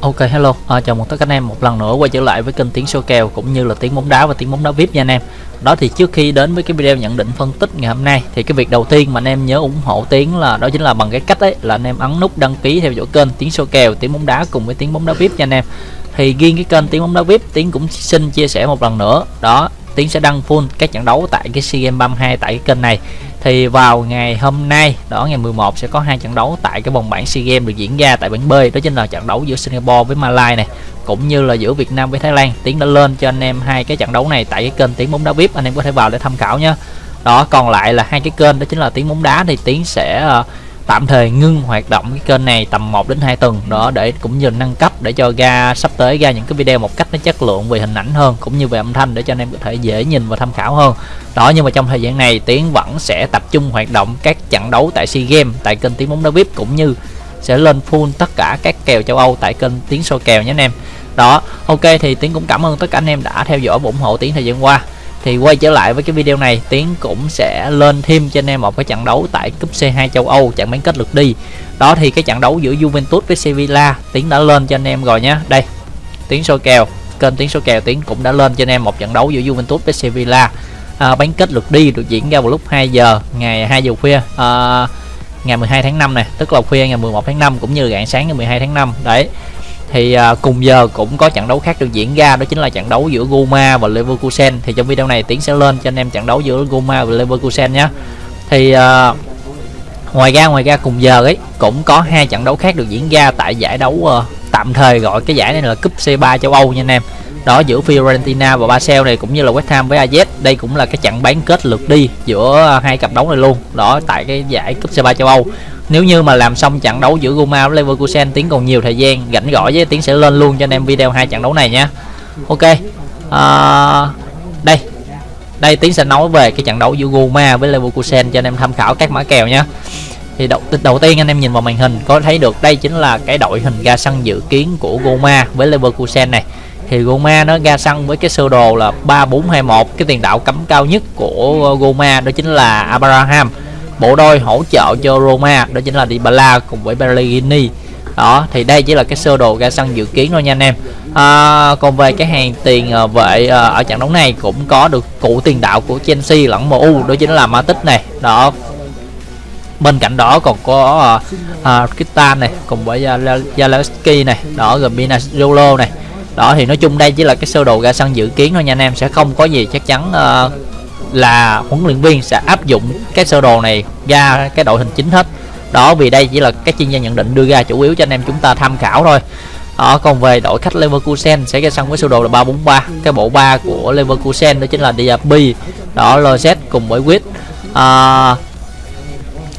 Ok hello, à, chào mừng tất cả anh em một lần nữa quay trở lại với kênh tiếng số kèo cũng như là tiếng bóng đá và tiếng bóng đá VIP nha anh em. Đó thì trước khi đến với cái video nhận định phân tích ngày hôm nay thì cái việc đầu tiên mà anh em nhớ ủng hộ tiếng là đó chính là bằng cái cách ấy là anh em ấn nút đăng ký theo dõi kênh tiếng số kèo, tiếng bóng đá cùng với tiếng bóng đá VIP nha anh em. Thì riêng cái kênh tiếng bóng đá VIP tiếng cũng xin chia sẻ một lần nữa. Đó, Tiến sẽ đăng full các trận đấu tại cái SEA Games 32 tại cái kênh này. Thì vào ngày hôm nay đó ngày 11 sẽ có hai trận đấu tại cái vòng bảng SEA Games được diễn ra tại bảng B đó chính là trận đấu giữa Singapore với Malaysia này cũng như là giữa Việt Nam với Thái Lan. Tiến đã lên cho anh em hai cái trận đấu này tại cái kênh tiếng bóng đá VIP anh em có thể vào để tham khảo nhé đó còn lại là hai cái kênh đó chính là tiếng bóng đá thì tiến sẽ uh, tạm thời ngưng hoạt động cái kênh này tầm 1 đến 2 tuần. Đó, để cũng như nâng cấp để cho ra sắp tới ra những cái video một cách nó chất lượng, về hình ảnh hơn, cũng như về âm thanh để cho anh em có thể dễ nhìn và tham khảo hơn. Đó, nhưng mà trong thời gian này, tiến vẫn sẽ tập trung hoạt động các trận đấu tại SEA Games, tại kênh tiếng bóng đá VIP cũng như sẽ lên full tất cả các kèo châu Âu tại kênh tiếng soi kèo nhé anh em. Đó, ok, thì tiến cũng cảm ơn tất cả anh em đã theo dõi và ủng hộ tiến thời gian qua thì quay trở lại với cái video này tiến cũng sẽ lên thêm cho anh em một cái trận đấu tại cúp C2 châu Âu trận bán kết lượt đi. Đó thì cái trận đấu giữa Juventus với Sevilla tiến đã lên cho anh em rồi nhé đây tiến soi kèo kênh tiến soi kèo tiến cũng đã lên cho anh em một trận đấu giữa Juventus với Sevilla. À, bán kết lượt đi được diễn ra vào lúc 2 giờ ngày 2 giờ khuya à, ngày 12 tháng 5 này tức là khuya ngày 11 tháng 5 cũng như rạng sáng ngày 12 tháng 5 đấy thì à, cùng giờ cũng có trận đấu khác được diễn ra đó chính là trận đấu giữa Goma và Leverkusen. Thì trong video này tiến sẽ lên cho anh em trận đấu giữa Goma và Leverkusen nhé. Thì à, ngoài ra ngoài ra cùng giờ ấy cũng có hai trận đấu khác được diễn ra tại giải đấu à, tạm thời gọi cái giải này là cúp C3 châu Âu nha anh em đó giữa Fiorentina và Basel này cũng như là West Ham với AZ đây cũng là cái trận bán kết lượt đi giữa hai cặp đấu này luôn đó tại cái giải cúp C3 châu Âu. Nếu như mà làm xong trận đấu giữa Roma với Leverkusen tiến còn nhiều thời gian rảnh gõ với tiến sẽ lên luôn cho anh em video hai trận đấu này nha. Ok à, đây đây tiến sẽ nói về cái trận đấu giữa Roma với Leverkusen cho anh em tham khảo các mã kèo nhé thì đầu, đầu tiên anh em nhìn vào màn hình có thấy được đây chính là cái đội hình ra sân dự kiến của Roma với Leverkusen này thì Roma nó ra sân với cái sơ đồ là 3421 cái tiền đạo cấm cao nhất của ờ, Roma đó chính là Abraham. Bộ đôi hỗ trợ cho Roma đó chính là Dybala cùng với Pellegrini. Đó thì đây chỉ là cái sơ đồ ra sân dự kiến thôi nha anh em. À, còn về cái hàng tiền ờ, vệ ờ, ở trận đấu này cũng có được cụ tiền đạo của Chelsea lẫn MU đó chính là Matic này. Đó. Bên cạnh đó còn có uh, uh, Kitan này cùng với Zalewski này. Đó rồi Binazolo này đó thì nói chung đây chỉ là cái sơ đồ ra sân dự kiến thôi nha anh em. Sẽ không có gì chắc chắn uh, là huấn luyện viên sẽ áp dụng cái sơ đồ này ra cái đội hình chính hết. Đó vì đây chỉ là các chuyên gia nhận định đưa ra chủ yếu cho anh em chúng ta tham khảo thôi. Đó, còn về đội khách Leverkusen sẽ ra sân với sơ đồ là 343 cái bộ ba của Leverkusen đó chính là Diaby đó Lozet cùng với Quyết à, ờ,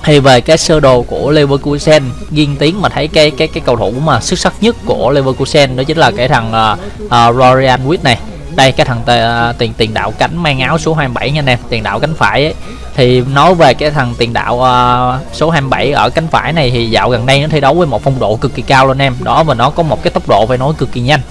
thì về cái sơ đồ của Leverkusen riêng tiếng mà thấy cái cái cái cầu thủ mà xuất sắc nhất của Leverkusen đó chính là cái thằng ờ, ờ, uh, uh, Rorian Witt này. Đây cái thằng ờ, tiền tiền đạo cánh mang áo số 27 nha anh em tiền đạo cánh phải ấy. thì nói về cái thằng tiền đạo uh, số 27 ở cánh phải này thì dạo gần đây nó thi đấu với một phong độ cực kỳ cao luôn em. Đó và nó có một cái tốc độ phải nói cực kỳ nhanh.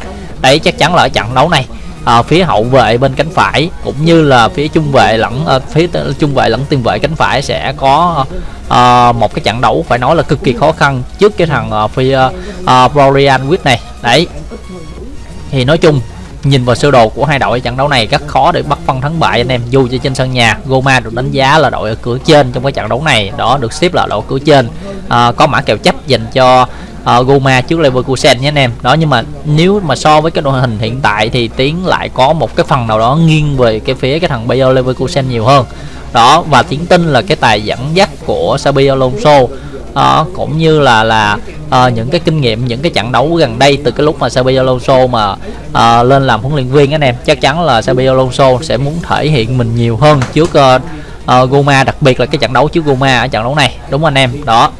Đấy chắc chắn là ở trận đấu này à, phía hậu vệ bên cánh phải cũng như là phía trung vệ lẫn à, phía trung vệ lẫn tiền vệ cánh phải sẽ có à, một cái trận đấu phải nói là cực kỳ khó khăn trước cái thằng à, phía à, Florian Witt này. Đấy. Thì nói chung nhìn vào sơ đồ của hai đội trận đấu này rất khó để bắt phân thắng bại anh em. Dù cho trên sân nhà Roma được đánh giá là đội ở cửa trên trong cái trận đấu này đó được xếp là đội cửa trên. À, có mã kèo chấp dành cho uh, Goma trước Leverkusen nhé anh em. Đó nhưng mà nếu mà so với cái đội hình hiện tại thì tiến lại có một cái phần nào đó nghiêng về cái phía cái thằng Bayer Leverkusen nhiều hơn. Đó và tiến tin là cái tài dẫn dắt của Xabi Alonso uh, cũng như là là uh, những cái kinh nghiệm những cái trận đấu gần đây từ cái lúc mà Xabi Alonso mà uh, lên làm huấn luyện viên anh em. Chắc chắn là Xabi Alonso sẽ muốn thể hiện mình nhiều hơn trước uh, uh, Goma đặc biệt là cái trận đấu trước Goma ở trận đấu này. Đúng anh em? Đó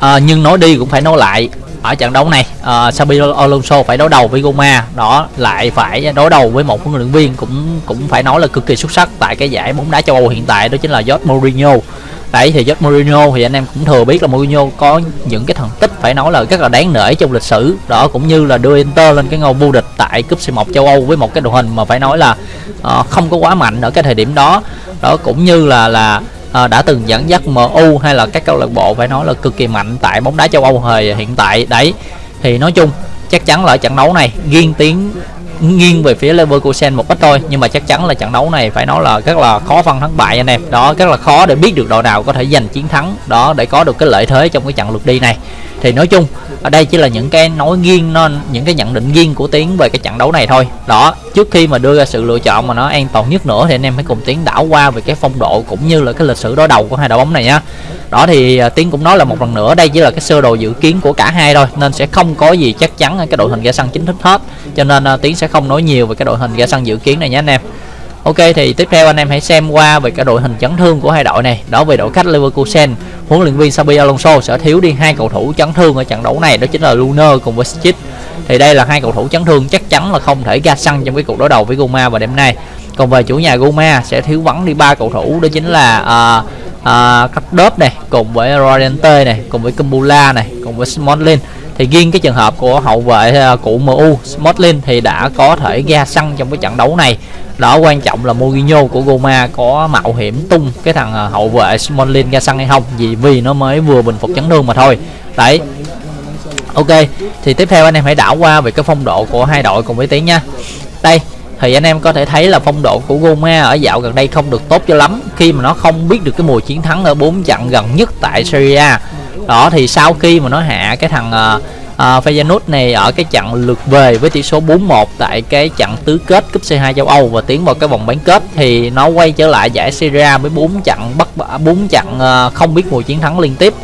à, nhưng nói đi cũng phải nói lại. Ở trận đấu này uh, Xabi Alonso phải đối đầu với Goma. Đó lại phải đối đầu với một huấn luyện viên cũng cũng phải nói là cực kỳ xuất sắc tại cái giải bóng đá châu Âu hiện tại đó chính là Jose Mourinho. Đấy thì Jose Mourinho thì anh em cũng thừa biết là Mourinho có những cái thành tích phải nói là rất là đáng nể trong lịch sử. Đó cũng như là đưa Inter lên cái ngôi vô địch tại cúp C1 châu Âu với một cái đội hình mà phải nói là uh, không có quá mạnh ở cái thời điểm đó. Đó cũng như là là à, đã từng dẫn dắt MU hay là các câu lạc bộ phải nói là cực kỳ mạnh tại bóng đá châu Âu thời hiện tại. Đấy thì nói chung chắc chắn là ở trận đấu này nghiêng tiếng nghiêng về phía Leverkusen một ít thôi, nhưng mà chắc chắn là trận đấu này phải nói là rất là khó phân thắng bại anh em. Đó, rất là khó để biết được đội nào có thể giành chiến thắng, đó, để có được cái lợi thế trong cái trận lượt đi này. Thì nói chung, ở đây chỉ là những cái nói nghiêng nên những cái nhận định nghiêng của tiến về cái trận đấu này thôi. Đó, trước khi mà đưa ra sự lựa chọn mà nó an toàn nhất nữa thì anh em hãy cùng tiến đảo qua về cái phong độ cũng như là cái lịch sử đối đầu của hai đội bóng này nhá. Đó thì à, tiến cũng nói là một lần nữa, đây chỉ là cái sơ đồ dự kiến của cả hai thôi, nên sẽ không có gì chắc chắn cái đội hình ra sân chính thức hết. Cho nên à, tiến sẽ không nói nhiều về cái đội hình ra sân dự kiến này nhé anh em Ok thì tiếp theo anh em hãy xem qua về cái đội hình chấn thương của hai đội này. Đó về đội khách Leverkusen, huấn luyện viên Xabi Alonso sẽ thiếu đi hai cầu thủ chấn thương ở trận đấu này đó chính là Luner cùng với Schick. Thì đây là hai cầu thủ chấn thương chắc chắn là không thể ra sân trong cái cuộc đối đầu với Goma vào đêm nay. Còn về chủ nhà Goma sẽ thiếu vắng đi ba cầu thủ đó chính là uh, uh, Cắt Đớp này cùng với Rodente này cùng với Kumbula này cùng với Smolin thì riêng cái trường hợp của hậu vệ à, uh, của MU Smalling thì đã có thể ra sân trong cái trận đấu này. Đó quan trọng là Mourinho của Roma có mạo hiểm tung cái thằng à, hậu vệ Smalling ra sân hay không vì vì nó mới vừa bình phục chấn thương mà thôi. Đấy. Ok thì tiếp theo anh em hãy đảo qua về cái phong độ của hai đội cùng với tiếng nha. Đây thì anh em có thể thấy là phong độ của Roma ở dạo gần đây không được tốt cho lắm. Khi mà nó không biết được cái mùa chiến thắng ở bốn trận gần nhất tại Serie A đó thì sau khi mà nó hạ cái thằng uh, Feyenoord này ở cái trận lượt về với tỷ số 4-1 tại cái trận tứ kết cúp C2 châu Âu và tiến vào cái vòng bán kết thì nó quay trở lại giải Serie A với 4 trận bất bốn trận uh, ờ, không biết mùa chiến thắng liên tiếp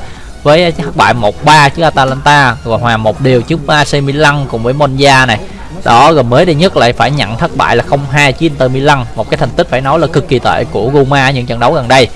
với thất bại 1-3 trước Atalanta và hòa một điều trước AC Milan cùng với Monza này. Đó rồi mới đây nhất lại phải nhận thất bại là 0-2 trước Inter Milan một cái thành tích phải nói là cực kỳ tệ của Roma những trận đấu gần đây.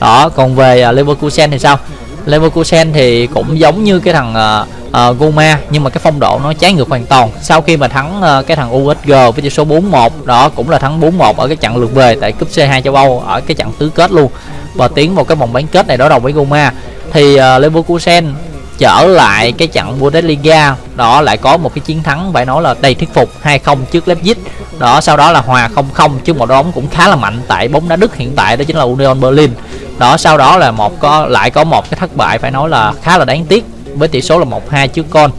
Đó còn về Leverkusen thì sao? Leverkusen thì cũng giống như cái thằng ờ, ờ, uh, uh, Goma nhưng mà cái phong độ nó trái ngược hoàn toàn. Sau khi mà thắng uh, cái thằng USG với tỷ số 4-1 đó cũng là thắng 4-1 ở cái trận lượt về tại cúp C2 châu Âu ở cái trận tứ kết luôn. Và tiến vào cái vòng bán kết này đối đầu với Goma thì uh, Leverkusen trở lại cái trận Bundesliga đó lại có một cái chiến thắng phải nói là đầy thuyết phục 2-0 trước Leipzig. Đó sau đó là hòa 0-0 trước một đội bóng cũng khá là mạnh tại bóng đá Đức hiện tại đó chính là Union Berlin đó sau đó là một có lại có một cái thất bại phải nói là khá là đáng tiếc với tỷ số là 1-2 trước con.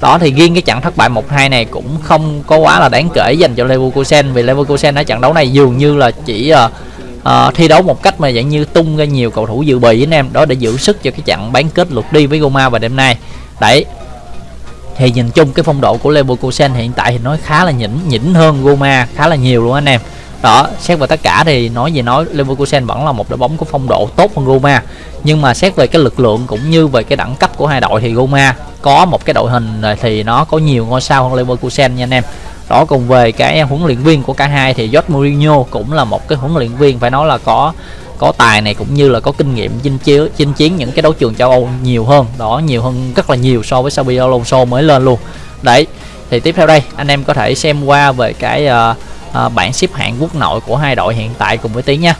Đó thì riêng cái trận thất bại 1-2 này cũng không có quá là đáng kể dành cho Leverkusen vì Leverkusen ở trận đấu này dường như là chỉ uh, uh, thi đấu một cách mà dạng như tung ra nhiều cầu thủ dự bị với anh em đó để giữ sức cho cái trận bán kết lượt đi với Roma vào đêm nay. Đấy. Thì nhìn chung cái phong độ của Leverkusen hiện tại thì nói khá là nhỉnh nhỉnh hơn Roma khá là nhiều luôn anh em đó xét về tất cả thì nói gì nói Leverkusen vẫn là một đội bóng có phong độ tốt hơn Roma. Nhưng mà xét về cái lực lượng cũng như về cái đẳng cấp của hai đội thì Roma có một cái đội hình thì nó có nhiều ngôi sao hơn Leverkusen nha anh em. Đó cùng về cái huấn luyện viên của cả hai thì Jose Mourinho cũng là một cái huấn luyện viên phải nói là có có tài này cũng như là có kinh nghiệm chinh chiến chinh chiến những cái đấu trường châu Âu nhiều hơn. Đó nhiều hơn rất là nhiều so với Xabi Alonso mới lên luôn. Đấy thì tiếp theo đây anh em có thể xem qua về cái uh, à, bảng xếp hạng quốc nội của hai đội hiện tại cùng với tí nha.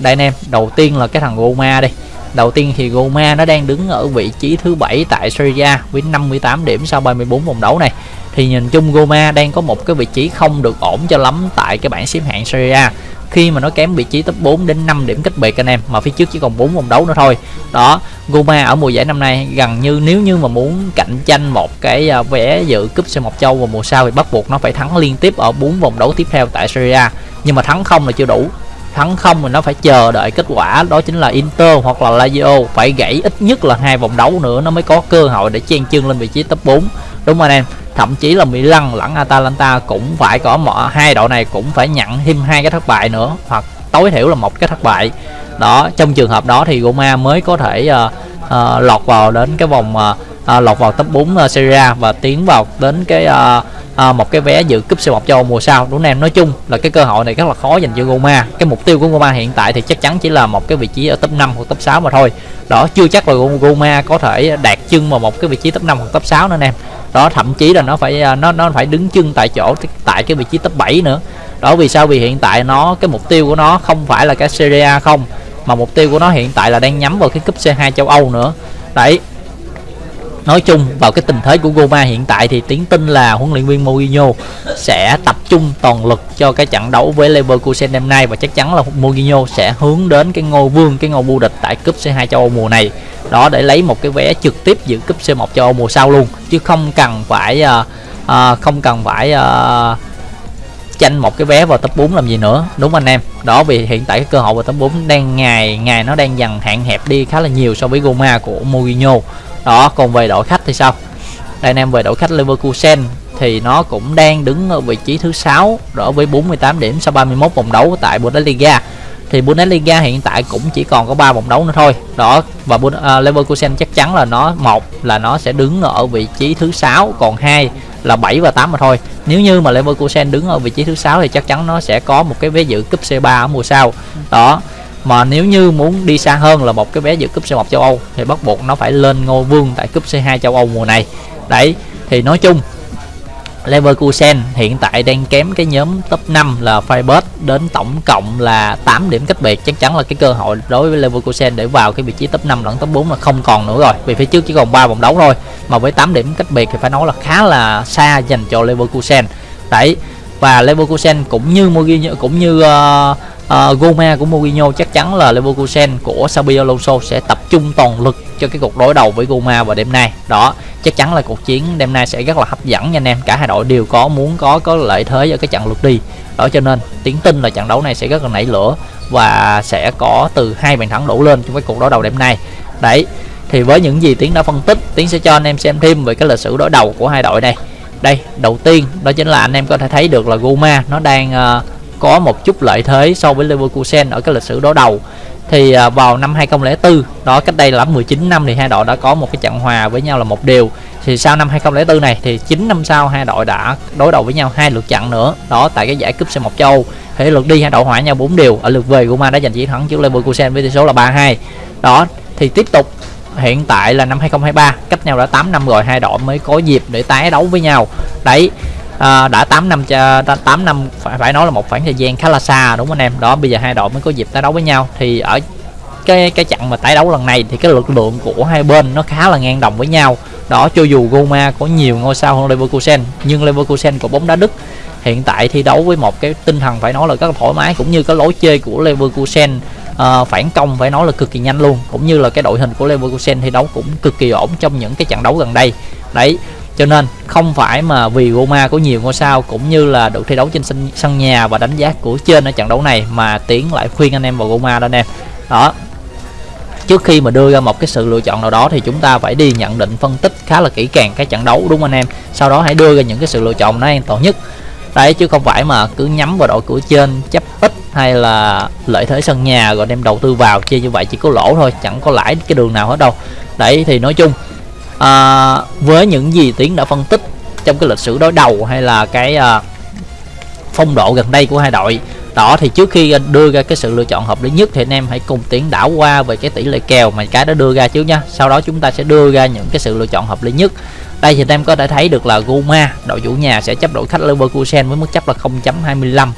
Đây anh em đầu tiên là cái thằng Roma đi. Đầu tiên thì Roma nó đang đứng ở vị trí thứ bảy tại Serie A với 58 điểm sau 34 vòng đấu này. Thì nhìn chung Roma đang có một cái vị trí không được ổn cho lắm tại cái bảng xếp hạng Serie A khi mà nó kém vị trí top 4 đến 5 điểm cách biệt anh em, mà phía trước chỉ còn 4 vòng đấu nữa thôi. Đó Roma ở mùa giải năm nay gần như nếu như mà muốn cạnh tranh một cái à, vé dự cúp C1 châu vào mùa sau thì bắt buộc nó phải thắng liên tiếp ở 4 vòng đấu tiếp theo tại Serie A. Nhưng mà thắng không là chưa đủ. Thắng không thì nó phải chờ đợi kết quả, đó chính là Inter hoặc là Lazio. Phải gãy ít nhất là hai vòng đấu nữa nó mới có cơ hội để chen chân lên vị trí top 4 đúng không anh em? Thậm chí là Milan lẫn Atalanta cũng phải có một hai đội này cũng phải nhận thêm hai cái thất bại nữa hoặc tối thiểu là một cái thất bại. Đó trong trường hợp đó thì Roma mới có thể uh, uh, lọt vào đến cái vòng uh, uh, lọt vào top 4 uh, Serie A và tiến vào đến cái uh, uh, một cái vé dự cúp C1 châu mùa sau. Đúng không em nói chung là cái cơ hội này rất là khó dành cho Roma. Cái mục tiêu của Roma hiện tại thì chắc chắn chỉ là một cái vị trí ở top 5 hoặc top 6 mà thôi. Đó chưa chắc là Roma có thể đạt chân vào một cái vị trí top 5 hoặc top 6 nữa anh em đó, thậm chí là nó phải à, nó nó phải đứng chân tại chỗ, tại cái vị trí top 7 nữa. Đó, vì sao? Vì hiện tại nó, cái mục tiêu của nó không phải là cái Serie A không, mà mục tiêu của nó hiện tại là đang nhắm vào cái cúp C2 châu Âu nữa. Đấy. Nói chung, vào cái tình thế của Goma hiện tại thì tiến tin là huấn luyện viên Mourinho sẽ tập trung toàn lực cho cái trận đấu với Leverkusen đêm nay và chắc chắn là Mourinho sẽ hướng đến cái ngôi vương, cái ngôi vô địch tại cúp C2 châu Âu mùa này đó để lấy một cái vé trực tiếp dự cúp C1 châu Âu mùa sau luôn. Chứ không cần phải uh, uh, không cần phải uh, tranh một cái vé vào top 4 làm gì nữa. Đúng anh em? Đó vì hiện tại cái cơ hội vào top 4 đang ngày ngày nó đang dần hạn hẹp đi khá là nhiều so với Goma của Mourinho. Đó còn về đội khách thì sao? Đây anh em về đội khách Leverkusen thì nó cũng đang đứng ở vị trí thứ sáu đó với 48 điểm sau 31 vòng đấu tại Bundesliga thì Bundesliga hiện tại cũng chỉ còn có 3 vòng đấu nữa thôi. Đó và uh, Leverkusen chắc chắn là nó một là nó sẽ đứng ở vị trí thứ sáu còn hai là 7 và 8 mà thôi. Nếu như mà Leverkusen đứng ở vị trí thứ sáu thì chắc chắn nó sẽ có một cái vé dự cúp C3 ở mùa sau. Đó mà nếu như muốn đi xa hơn là một cái vé dự cúp C1 châu Âu thì bắt buộc nó phải lên ngôi vương tại cúp C2 châu Âu mùa này. Đấy thì nói chung Leverkusen hiện tại đang kém cái nhóm top 5 là Freiburg đến tổng cộng là 8 điểm cách biệt. Chắc chắn là cái cơ hội đối với Leverkusen để vào cái vị trí top 5 lẫn top 4 là không còn nữa rồi. Vì phía trước chỉ còn 3 vòng đấu thôi mà với 8 điểm cách biệt thì phải nói là khá là xa dành cho Leverkusen. Đấy và Leverkusen cũng như Mourinho cũng như uh, uh, Goma của Mourinho chắc chắn là Leverkusen của Xabi Alonso sẽ tập trung toàn lực cho cái cuộc đối đầu với Goma vào đêm nay. Đó chắc chắn là cuộc chiến đêm nay sẽ rất là hấp dẫn nha anh em. Cả hai đội đều có muốn có có lợi thế ở cái trận lượt đi. Đó cho nên tiến tin là trận đấu này sẽ rất là nảy lửa và sẽ có từ hai bàn thắng đổ lên trong cái cuộc đối đầu đêm nay. Đấy thì với những gì tiến đã phân tích tiến sẽ cho anh em xem thêm về cái lịch sử đối đầu của hai đội này. Đây đầu tiên đó chính là anh em có thể thấy được là Goma nó đang uh, có một chút lợi thế so với Leverkusen ở cái lịch sử đối đầu. Thì à, vào năm 2004 đó, cách đây là 19 năm thì hai đội đã có một cái trận hòa với nhau là một điều thì sau năm 2004 này thì 9 năm sau hai đội đã đối đầu với nhau hai lượt trận nữa, đó, tại cái giải cúp C1 châu. Âu thì lượt đi hai đội hòa nhau 4 điều ở lượt về Roma đã giành chiến thắng trước Leverkusen với tỷ số là 3-2 đó, thì tiếp tục, hiện tại là năm 2023 cách nhau đã 8 năm rồi, hai đội mới có dịp để tái đấu với nhau. Đấy à, đã 8 năm cho 8 năm phải phải nói là một khoảng thời gian khá là xa đúng không anh em? Đó bây giờ hai đội mới có dịp tái đấu với nhau. Thì ở cái cái trận mà tái đấu lần này thì cái lực lượng của hai bên nó khá là ngang đồng với nhau. Đó cho dù Roma có nhiều ngôi sao hơn Leverkusen nhưng Leverkusen của bóng đá Đức. Hiện tại thi đấu với một cái tinh thần phải nói là rất là thoải mái cũng như cái lối chơi của Leverkusen uh, phản công phải nói là cực kỳ nhanh luôn. Cũng như là cái đội hình của Leverkusen thi đấu cũng cực kỳ ổn trong những cái trận đấu gần đây. Đấy cho nên không phải mà vì Roma có nhiều ngôi sao cũng như là được thi đấu trên sân, sân nhà và đánh giá của trên ở trận đấu này mà tiến lại khuyên anh em vào Roma đó anh em. Đó. Trước khi mà đưa ra một cái sự lựa chọn nào đó thì chúng ta phải đi nhận định phân tích khá là kỹ càng cái trận đấu đúng không anh em? Sau đó hãy đưa ra những cái sự lựa chọn nó an toàn nhất. Đấy chứ không phải mà cứ nhắm vào đội của trên chấp ít hay là lợi thế sân nhà rồi đem đầu tư vào chơi như vậy chỉ có lỗ thôi chẳng có lãi cái đường nào hết đâu. Đấy thì nói chung à, với những gì tiến đã phân tích trong cái lịch sử đối đầu hay là cái à, phong độ gần đây của hai đội đó thì trước khi đưa ra cái sự lựa chọn hợp lý nhất thì anh em hãy cùng tiến đảo qua về cái tỷ lệ kèo mà cái đã đưa ra trước nha. Sau đó chúng ta sẽ đưa ra những cái sự lựa chọn hợp lý nhất. Đây thì anh em có thể thấy được là Goma đội chủ nhà sẽ chấp đội khách Leverkusen với mức chấp là 0.25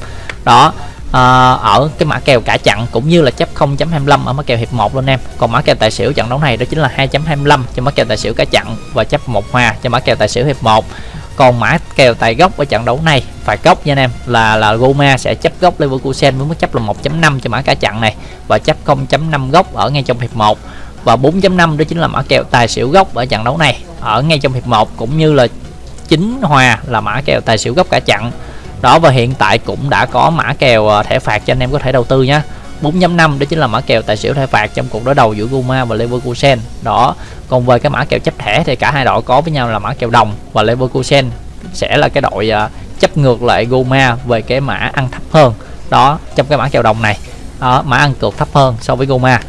đó à, ở cái mã kèo cả chặn cũng như là chấp 0.25 ở mã kèo hiệp 1 luôn em. Còn mã kèo tài xỉu trận đấu này đó chính là 2.25 cho mã kèo tài xỉu cả chặn và chấp một hòa cho mã kèo tài xỉu hiệp 1 còn mã kèo tài gốc ở trận đấu này phải gốc nha anh em là là Roma sẽ chấp gốc Leverkusen với mức chấp là 1.5 cho mã cả chặn này và chấp 0.5 gốc ở ngay trong hiệp 1 và 4.5 đó chính là mã kèo tài xỉu gốc ở trận đấu này ở ngay trong hiệp 1 cũng như là chính hòa là mã kèo tài xỉu gốc cả chặn đó và hiện tại cũng đã có mã kèo à, thẻ phạt cho anh em có thể đầu tư nhé 4.5 đó chính là mã kèo tài xỉu thẻ phạt trong cuộc đối đầu giữa Guma và Leverkusen. Đó còn về cái mã kèo chấp thẻ thì cả hai đội có với nhau là mã kèo đồng và Leverkusen sẽ là cái đội à, chấp ngược lại Guma về cái mã ăn thấp hơn. Đó trong cái mã kèo đồng này. Đó, mã ăn cược thấp hơn so với Roma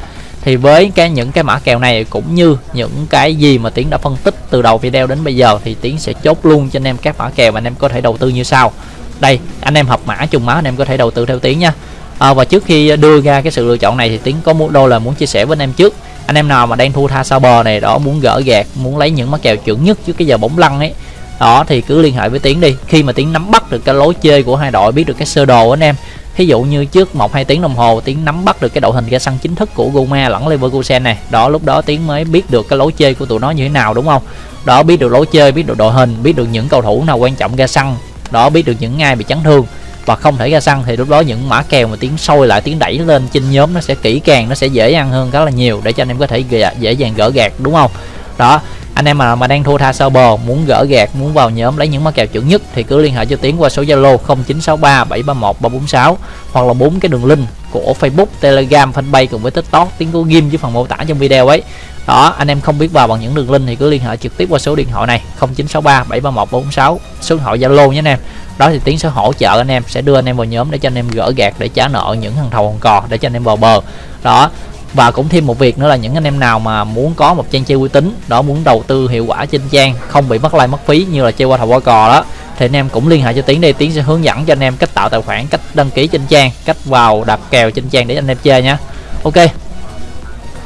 thì với cái những cái mã kèo này cũng như những cái gì mà tiến đã phân tích từ đầu video đến bây giờ thì tiến sẽ chốt luôn cho anh em các mã kèo mà anh em có thể đầu tư như sau đây anh em học mã trùng mã anh em có thể đầu tư theo tiếng nha. À, và trước khi đưa ra cái sự lựa chọn này thì tiến có một đôi là muốn chia sẻ với anh em trước. Anh em nào mà đang thu tha sao bờ này đó muốn gỡ gạt muốn lấy những mắc kèo chuẩn nhất trước cái giờ bóng lăn ấy đó thì cứ liên hệ với tiến đi. Khi mà tiến nắm bắt được cái lối chơi của hai đội biết được cái sơ đồ anh em thí dụ như trước một hai tiếng đồng hồ tiến nắm bắt được cái đội hình ra sân chính thức của Goma lẫn Leverkusen này đó lúc đó tiến mới biết được cái lối chơi của tụi nó như thế nào đúng không? Đó biết được lối chơi biết được đội hình biết được những cầu thủ nào quan trọng ra sân đó biết được những ai bị chấn thương. Và không thể ra săn thì lúc đó những mã kèo mà tiến sôi lại tiến đẩy lên trên nhóm nó sẽ kỹ càng, nó sẽ dễ ăn hơn rất là nhiều để cho anh em có thể dễ dàng gỡ gạt, đúng không? Đó, anh em mà mà đang thua tha sơ bờ, muốn gỡ gạt, muốn vào nhóm lấy những mã kèo chuẩn nhất thì cứ liên hệ cho tiến qua số zalo 0963 731 346 hoặc là bốn cái đường link của facebook, telegram, fanpage cùng với tiktok, tiến của game dưới phần mô tả trong video ấy đó, anh em không biết vào bằng những đường link thì cứ liên hệ trực tiếp qua số điện thoại này 0963 731 446 số điện thoại zalo nhé anh em. Đó thì tiến sẽ hỗ trợ anh em sẽ đưa anh em vào nhóm để cho anh em gỡ gạt để trả nợ những thằng thầu còn cò, để cho anh em vào bờ. Đó, và cũng thêm một việc nữa là những anh em nào mà muốn có một trang chơi uy tín, đó, muốn đầu tư hiệu quả trên trang, không bị mất like, mất phí như là chơi qua thầu qua cò đó, thì anh em cũng liên hệ cho tiến đây tiến sẽ hướng dẫn cho anh em cách tạo tài khoản, cách đăng ký trên trang, cách vào đặt kèo trên trang để anh em chơi nhé ok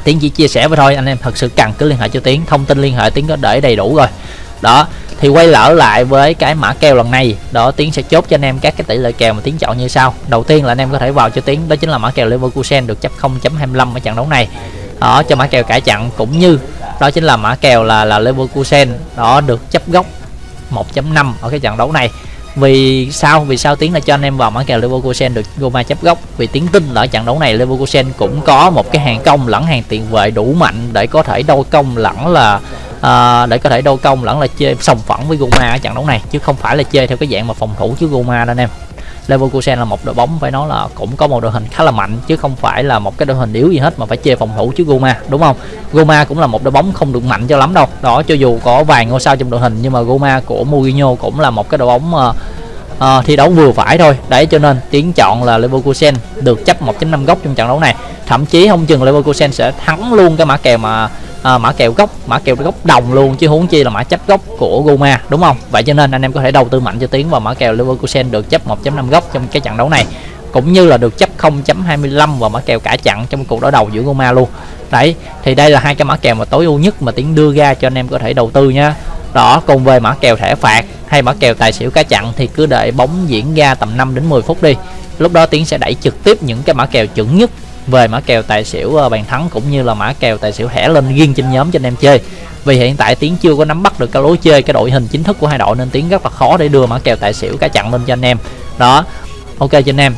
tiến chỉ chia sẻ với thôi, anh em thật sự cần cứ liên hệ cho tiến, thông tin liên hệ tiến có để đầy đủ rồi. Đó, thì quay lỡ lại với cái mã kèo lần này, đó, tiến sẽ chốt cho anh em các cái tỷ lệ kèo mà tiến chọn như sau. Đầu tiên là anh em có thể vào cho tiến, đó chính là mã kèo Leverkusen được chấp 0.25 ở trận đấu này. Đó, cho mã kèo cải chặn cũng như, đó chính là mã kèo là là Leverkusen, đó, được chấp góc 1.5 ở cái trận đấu này vì sao? Vì sao tiến là cho anh em vào mã kèo Leverkusen được Goma chấp góc? Vì tiến tin là ở trận đấu này Leverkusen cũng có một cái hàng công lẫn hàng tiền vệ đủ mạnh để có thể đôi công lẫn là à, để có thể đôi công lẫn là chơi sòng phẳng với Goma ở trận đấu này chứ không phải là chơi theo cái dạng mà phòng thủ chứ Goma đâu anh em. Leverkusen là một đội bóng phải nói là cũng có một đội hình khá là mạnh chứ không phải là một cái đội hình yếu gì hết mà phải chơi phòng thủ chứ Goma đúng không? Goma cũng là một đội bóng không được mạnh cho lắm đâu. Đó cho dù có vài ngôi sao trong đội hình nhưng mà Goma của Mourinho cũng là một cái đội bóng uh, uh, thi đấu vừa phải thôi. Đấy cho nên tiếng chọn là Leverkusen được chấp 1.5 góc trong trận đấu này. Thậm chí không chừng Leverkusen sẽ thắng luôn cái mã kèo mà à, mã kèo gốc mã kèo gốc đồng luôn chứ huống chi là mã chấp gốc của Goma đúng không? Vậy cho nên anh em có thể đầu tư mạnh cho tiến vào mã kèo Leverkusen được chấp 1.5 gốc trong cái trận đấu này. Cũng như là được chấp 0.25 và mã kèo cả chặn trong cuộc đối đầu giữa Goma luôn. Đấy thì đây là hai cái mã kèo mà tối ưu nhất mà tiến đưa ra cho anh em có thể đầu tư nha đó cùng về mã kèo thẻ phạt hay mã kèo tài xỉu cá chặn thì cứ đợi bóng diễn ra tầm 5 đến 10 phút đi. Lúc đó tiến sẽ đẩy trực tiếp những cái mã kèo chuẩn nhất về mã kèo tài xỉu ờ, bàn thắng cũng như là mã kèo tài xỉu thẻ lên riêng trên nhóm cho anh em chơi. Vì hiện tại tiến chưa có nắm bắt được cái lối chơi, cái đội hình chính thức của hai đội nên tiến rất là khó để đưa mã kèo tài xỉu cá chặn lên cho anh em. Đó, ok cho anh em.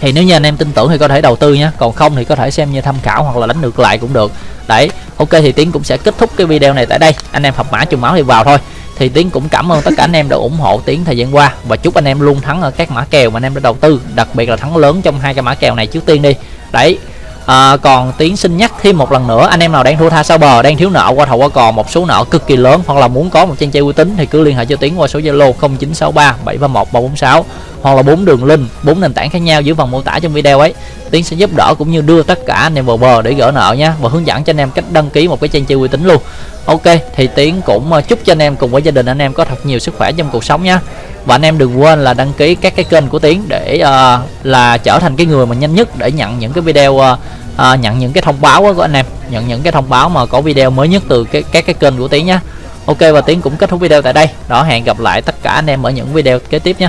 Thì nếu như anh em tin tưởng thì có thể đầu tư nhé, còn không thì có thể xem như tham khảo hoặc là đánh ngược lại cũng được. Đấy, ok thì tiến cũng sẽ kết thúc cái video này tại đây. Anh em học mã trùng máu thì vào thôi. Thì tiến cũng cảm ơn tất cả anh em đã ủng hộ tiến thời gian qua và chúc anh em luôn thắng ở các mã kèo mà anh em đã đầu tư, đặc biệt là thắng lớn trong hai cái mã kèo này trước tiên đi đấy. À, còn tiến xin nhắc thêm một lần nữa anh em nào đang thua tha sau bờ đang thiếu nợ qua thầu qua cò một số nợ cực kỳ lớn hoặc là muốn có một trang chơi uy tín thì cứ liên hệ cho tiến qua số zalo 0963 731 346 hoặc là bốn đường link bốn nền tảng khác nhau dưới phần mô tả trong video ấy. Tiến sẽ giúp đỡ cũng như đưa tất cả anh em vào bờ để gỡ nợ nha và hướng dẫn cho anh em cách đăng ký một cái trang chơi uy tín luôn. Ok thì tiến cũng à, chúc cho anh em cùng với gia đình anh em có thật nhiều sức khỏe trong cuộc sống nha và anh em đừng quên là đăng ký các cái kênh của tiến để uh, là trở thành cái người mà nhanh nhất để nhận những cái video uh, uh, nhận những cái thông báo của anh em nhận những cái thông báo mà có video mới nhất từ cái các cái kênh của tiến nhé ok và tiến cũng kết thúc video tại đây. Đó hẹn gặp lại tất cả anh em ở những video kế tiếp nhé